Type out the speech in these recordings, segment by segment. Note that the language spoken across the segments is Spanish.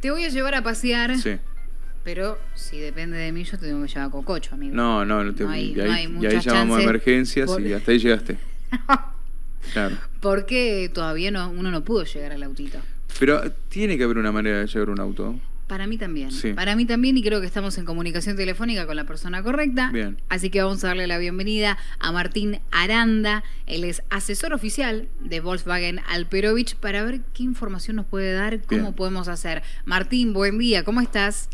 Te voy a llevar a pasear. Sí. Pero si depende de mí, yo te tengo que llevar a Cococho, amigo. No, no, no te, No hay- y no ahí, hay y ahí llamamos a emergencias por- y hasta ahí llegaste. Claro. Porque todavía no, uno no pudo llegar al autito. Pero tiene que haber una manera de llevar un auto. Para mí también. Sí. Para mí también y creo que estamos en comunicación telefónica con la persona correcta. Bien. Así que vamos a darle la bienvenida a Martín Aranda. Él es asesor oficial de Volkswagen Alperovich para ver qué información nos puede dar, cómo Bien. podemos hacer. Martín, buen día, ¿cómo estás?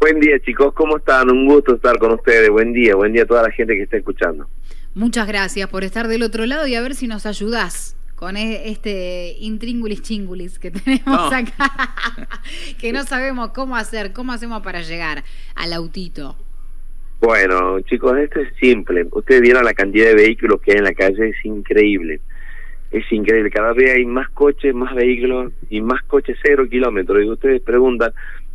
Buen día chicos, ¿cómo están? Un gusto estar con ustedes. Buen día, buen día a toda la gente que está escuchando. Muchas gracias por estar del otro lado y a ver si nos ayudás con e- este intríngulis chingulis que tenemos No. acá, que no sabemos cómo hacer, cómo hacemos para llegar al autito. Bueno chicos, esto es simple. Ustedes vieron la cantidad de vehículos que hay en la calle, es increíble. Es increíble, cada vez hay más coches, más vehículos y más coches cero kilómetros. Y ustedes preguntan,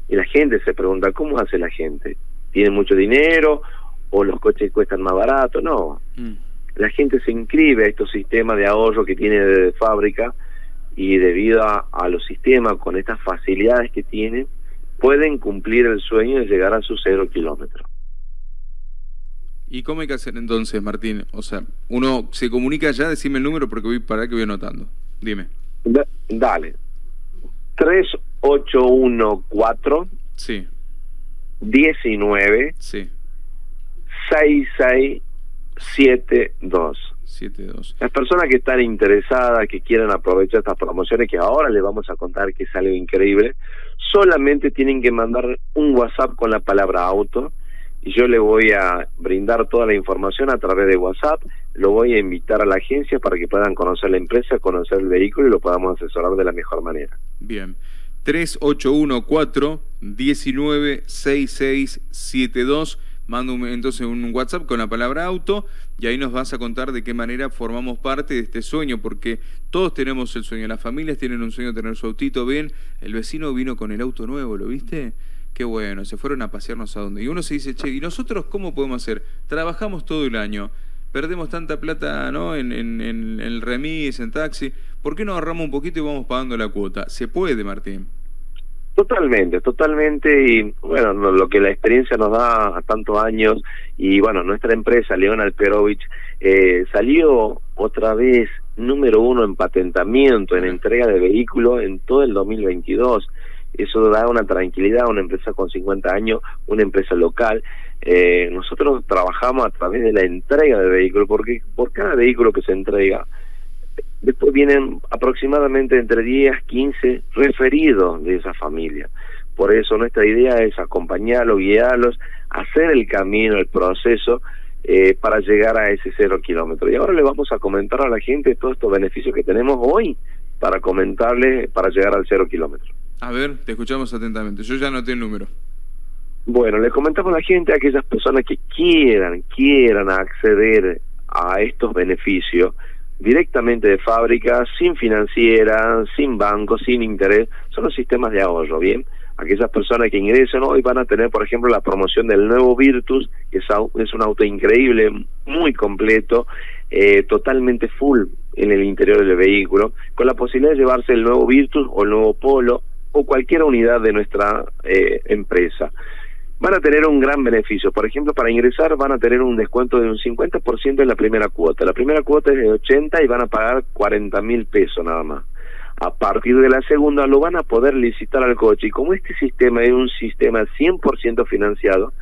y la gente se pregunta, ¿cómo hace la gente? ¿Tiene mucho dinero o los coches cuestan más barato? No, Mm. La gente se inscribe a estos sistemas de ahorro que tiene de fábrica y debido a, a los sistemas con estas facilidades que tienen, pueden cumplir el sueño de llegar a sus cero kilómetros. ¿Y cómo hay que hacer entonces, Martín? O sea, uno se comunica ya, decime el número porque voy para que voy anotando. Dime. Da- dale. 3814 Sí, 19 sí. 6672. 7-2. Las personas que están interesadas, que quieren aprovechar estas promociones, que ahora les vamos a contar que es algo increíble, solamente tienen que mandar un WhatsApp con la palabra auto y yo le voy a brindar toda la información a través de WhatsApp, lo voy a invitar a la agencia para que puedan conocer la empresa, conocer el vehículo y lo podamos asesorar de la mejor manera. Bien. 3814-196672. Manda un- entonces un WhatsApp con la palabra auto y ahí nos vas a contar de qué manera formamos parte de este sueño, porque todos tenemos el sueño, las familias tienen un sueño de tener su autito bien, el vecino vino con el auto nuevo, ¿lo viste? Qué bueno, se fueron a pasearnos a donde. Y uno se dice, che, ¿y nosotros cómo podemos hacer? Trabajamos todo el año, perdemos tanta plata ¿no? en, en- en el remis, en taxi, ¿por qué no agarramos un poquito y vamos pagando la cuota? Se puede, Martín. Totalmente, totalmente, y bueno, no- lo que la experiencia nos da a tantos años, y bueno, nuestra empresa, León Alperovich, eh, salió otra vez número uno en patentamiento, en entrega de vehículos en todo el 2022. Eso da una tranquilidad a una empresa con 50 años, una empresa local. Eh, nosotros trabajamos a través de la entrega de vehículos, porque por cada vehículo que se entrega, Después vienen aproximadamente entre 10, 15 referidos de esa familia. Por eso nuestra idea es acompañarlos, guiarlos, hacer el camino, el proceso eh, para llegar a ese cero kilómetro. Y ahora le vamos a comentar a la gente todos estos beneficios que tenemos hoy para comentarles para llegar al cero kilómetro. A ver, te escuchamos atentamente. Yo ya anoté el número. Bueno, le comentamos a la gente, a aquellas personas que quieran, quieran acceder a estos beneficios directamente de fábrica, sin financiera, sin banco, sin interés, son los sistemas de ahorro, ¿bien? Aquellas personas que ingresen hoy van a tener, por ejemplo, la promoción del nuevo Virtus, que es, un auto increíble, muy completo, eh, totalmente full en el interior del vehículo, con la posibilidad de llevarse el nuevo Virtus o el nuevo Polo o cualquier unidad de nuestra eh, empresa van a tener un gran beneficio. Por ejemplo, para ingresar van a tener un descuento de un 50% en la primera cuota. La primera cuota es de 80 y van a pagar 40 mil pesos nada más. A partir de la segunda lo van a poder licitar al coche y como este sistema es un sistema 100% financiado,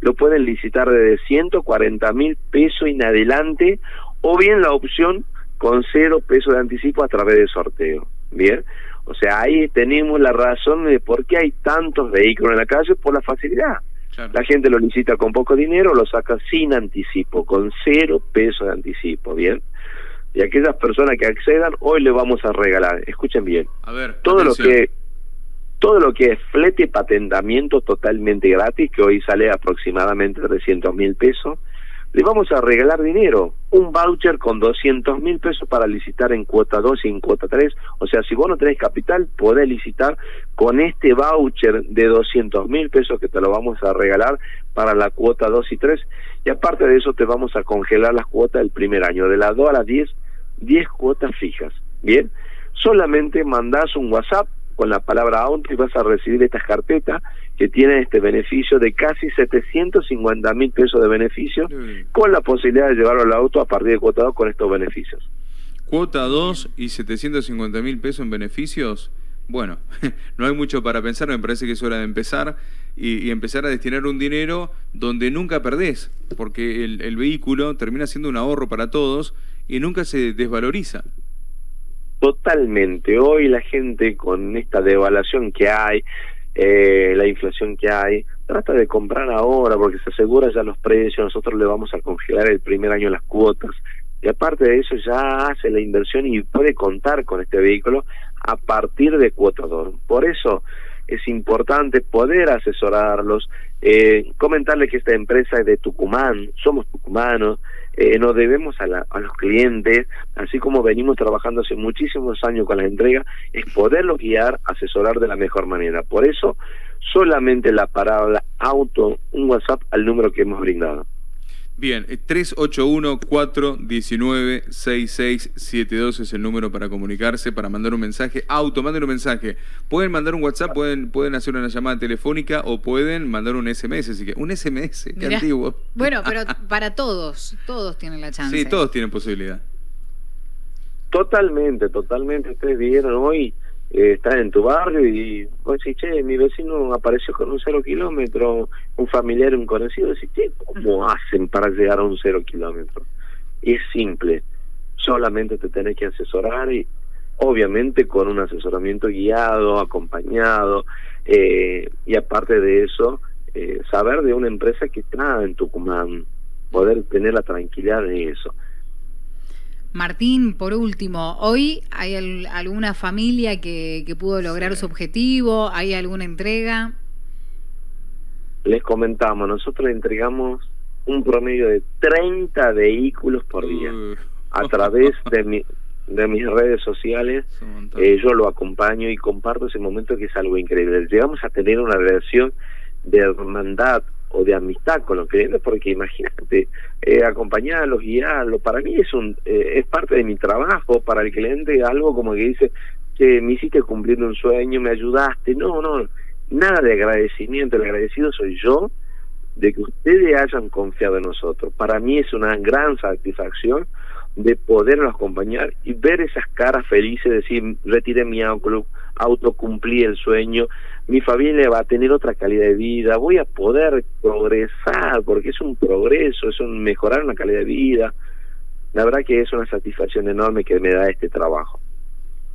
lo pueden licitar desde 140 mil pesos en adelante o bien la opción con cero pesos de anticipo a través de sorteo. Bien, o sea, ahí tenemos la razón de por qué hay tantos vehículos en la calle por la facilidad. Claro. La gente lo licita con poco dinero, lo saca sin anticipo, con cero pesos de anticipo, ¿bien? Y aquellas personas que accedan, hoy le vamos a regalar, escuchen bien, A ver, todo atención. lo que todo lo que es flete y patentamiento totalmente gratis, que hoy sale aproximadamente 300 mil pesos, le vamos a regalar dinero, un voucher con 200 mil pesos para licitar en cuota 2 y en cuota 3. O sea, si vos no tenés capital, podés licitar con este voucher de 200 mil pesos que te lo vamos a regalar para la cuota 2 y 3. Y aparte de eso, te vamos a congelar las cuotas del primer año, de las 2 a las 10, 10 cuotas fijas. Bien, solamente mandás un WhatsApp con la palabra y vas a recibir estas carpetas que tienen este beneficio de casi 750 mil pesos de beneficio con la posibilidad de llevarlo al auto a partir de cuota 2 con estos beneficios. Cuota 2 y 750 mil pesos en beneficios. Bueno, no hay mucho para pensar, me parece que es hora de empezar y, empezar a destinar un dinero donde nunca perdés, porque el, el vehículo termina siendo un ahorro para todos y nunca se desvaloriza. Totalmente. Hoy la gente con esta devaluación que hay, eh, la inflación que hay, trata de comprar ahora porque se asegura ya los precios, nosotros le vamos a congelar el primer año las cuotas y aparte de eso ya hace la inversión y puede contar con este vehículo a partir de cuotador. Por eso es importante poder asesorarlos, eh, comentarles que esta empresa es de Tucumán, somos tucumanos, eh, nos debemos a, a, los clientes, así como venimos trabajando hace muchísimos años con la entrega, es poderlos guiar, asesorar de la mejor manera. Por eso, solamente la palabra auto, un WhatsApp al número que hemos brindado. Bien, 381-419-6672 eh, es el número para comunicarse, para mandar un mensaje. Auto, manden un mensaje. Pueden mandar un WhatsApp, pueden, pueden hacer una llamada telefónica o pueden mandar un SMS. Así que, un SMS, qué antiguo. Bueno, pero para todos, todos tienen la chance. Sí, todos tienen posibilidad. Totalmente, totalmente. Ustedes vieron hoy eh, estás en tu barrio y vos decís, che, mi vecino apareció con un cero kilómetro, un familiar, un conocido, decís, che, ¿cómo hacen para llegar a un cero kilómetro? Y es simple, solamente te tenés que asesorar y obviamente con un asesoramiento guiado, acompañado, eh, y aparte de eso, eh, saber de una empresa que está en Tucumán, poder tener la tranquilidad de eso. Martín, por último, ¿hoy hay alguna familia que, pudo lograr su objetivo? ¿Hay alguna entrega? Les comentamos, nosotros entregamos un promedio de 30 vehículos por día. A través de, mi, de mis redes sociales, eh, yo lo acompaño y comparto ese momento que es algo increíble. Llegamos a tener una relación de hermandad o de amistad con los clientes, porque imagínate, eh, acompañarlos, guiarlos, para mí es, un, eh, es parte de mi trabajo, para el cliente algo como que dice, que me hiciste cumplir un sueño, me ayudaste, no, no, nada de agradecimiento, el agradecido soy yo de que ustedes hayan confiado en nosotros. Para mí es una gran satisfacción de poderlos acompañar y ver esas caras felices, decir, retiré mi auto, auto cumplí el sueño, mi familia va a tener otra calidad de vida, voy a poder progresar, porque es un progreso, es un mejorar una calidad de vida. La verdad que es una satisfacción enorme que me da este trabajo.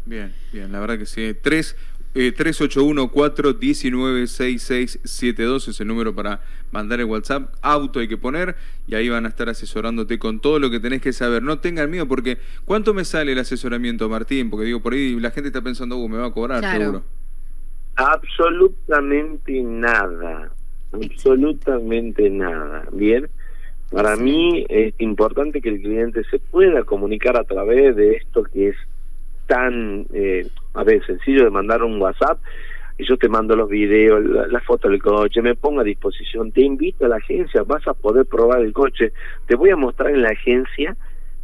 Bien, bien, la verdad que sí. Tres eh, 381-419-6672 es el número para mandar el WhatsApp. Auto hay que poner y ahí van a estar asesorándote con todo lo que tenés que saber. No tengan miedo porque ¿cuánto me sale el asesoramiento, Martín? Porque digo, por ahí la gente está pensando, uh, me va a cobrar seguro. Absolutamente nada. Absolutamente nada. Bien. Para mí es importante que el cliente se pueda comunicar a través de esto que es tan, eh, a ver, sencillo de mandar un WhatsApp y yo te mando los videos, la, foto del coche, me pongo a disposición, te invito a la agencia, vas a poder probar el coche, te voy a mostrar en la agencia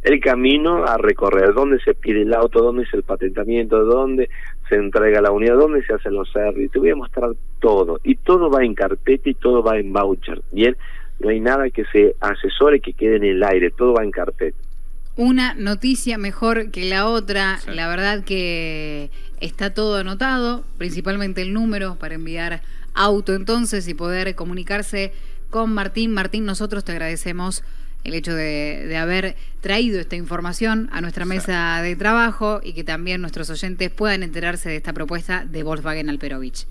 el camino a recorrer, dónde se pide el auto, dónde es el patentamiento, dónde se entrega la unidad, dónde se hacen los servicios, te voy a mostrar todo, y todo va en carpeta y todo va en voucher, ¿bien? No hay nada que se asesore que quede en el aire, todo va en carpeta una noticia mejor que la otra. La verdad que está todo anotado, principalmente el número para enviar auto entonces y poder comunicarse con Martín. Martín, nosotros te agradecemos el hecho de, haber traído esta información a nuestra mesa de trabajo y que también nuestros oyentes puedan enterarse de esta propuesta de Volkswagen Alperovich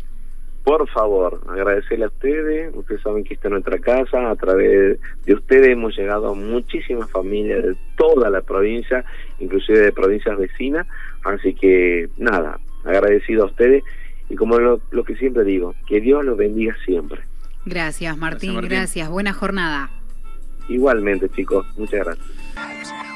por favor, agradecerle a ustedes, ustedes saben que está en nuestra casa, a través de ustedes hemos llegado a muchísimas familias de toda la provincia, inclusive de provincias vecinas, así que nada, agradecido a ustedes y como lo, que siempre digo, que Dios los bendiga siempre. Gracias Martín, gracias, buena jornada. Igualmente chicos, muchas gracias.